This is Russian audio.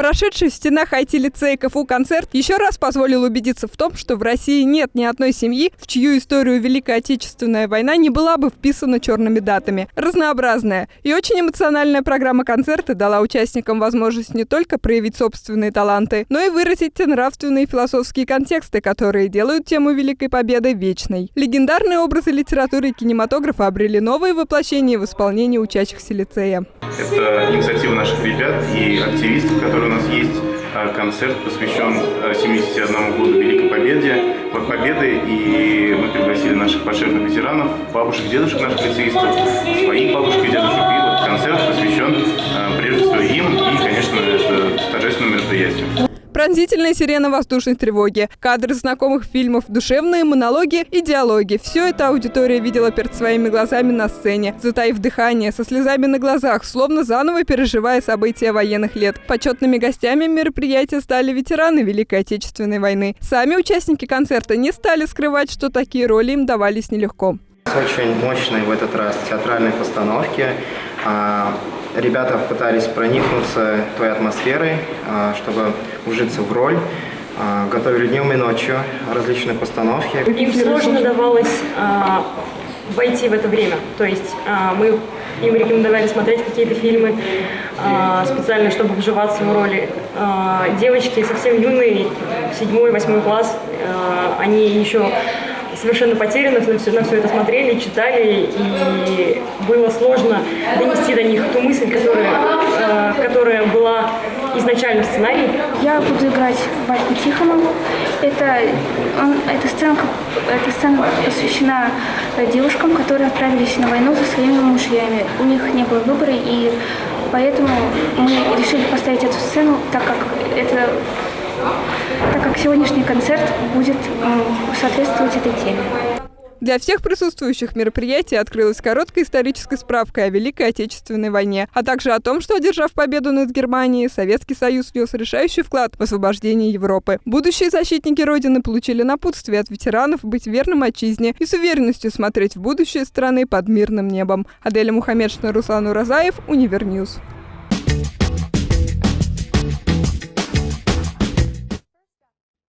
Прошедший в стенах IT-лицея КФУ концерт еще раз позволил убедиться в том, что в России нет ни одной семьи, в чью историю Великая Отечественная война не была бы вписана черными датами. Разнообразная и очень эмоциональная программа концерта дала участникам возможность не только проявить собственные таланты, но и выразить те нравственные и философские контексты, которые делают тему Великой Победы вечной. Легендарные образы литературы и кинематографа обрели новые воплощения в исполнении учащихся лицея. Это инициатива наших ребят и активистов, которые у нас есть. А, концерт посвящен 71 а, году Великой Победе, Победы, и мы пригласили наших пошефных ветеранов, бабушек, дедушек наших лицеистов, своих бабушек и дедушек. И вот концерт посвящен а, прежде всего им, и, конечно, это торжественное мероприятие. Пронзительная сирена воздушной тревоги, кадры знакомых фильмов, душевные монологи и диалоги. Все это аудитория видела перед своими глазами на сцене, затаив дыхание, со слезами на глазах, словно заново переживая события военных лет. Почетными гостями мероприятия стали ветераны Великой Отечественной войны. Сами участники концерта не стали скрывать, что такие роли им давались нелегко. Очень мощные в этот раз театральные постановки. А, ребята пытались проникнуться той атмосферой, а, чтобы ужиться в роль. А, готовили днем и ночью различные постановки. Им сложно давалось войти в это время. То есть мы им рекомендовали смотреть какие-то фильмы специально, чтобы вживаться в роли. Девочки совсем юные, седьмой, восьмой класс, они еще совершенно потерянных на все, на все это смотрели, читали, и было сложно донести до них ту мысль, которая, э, которая была изначально в сценарии. Я буду играть Вальку Тихонову. Это, он, эта, сцена, эта сцена посвящена девушкам, которые отправились на войну за своими мужьями. У них не было выбора, и поэтому мы решили поставить эту сцену, так как это так как сегодняшний концерт будет соответствовать этой теме. Для всех присутствующих мероприятий открылась короткая историческая справка о Великой Отечественной войне, а также о том, что, одержав победу над Германией, Советский Союз внес решающий вклад в освобождение Европы. Будущие защитники Родины получили напутствие от ветеранов быть верным отчизне и с уверенностью смотреть в будущее страны под мирным небом. Аделя Мухаммедшина, Руслан Уразаев, Univer News.